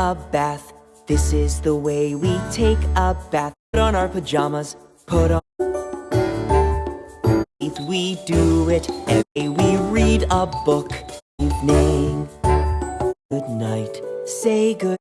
a bath. This is the way we take a bath. Put on our pajamas, put on. We do it every we read a book. Evening. Good night. Say good.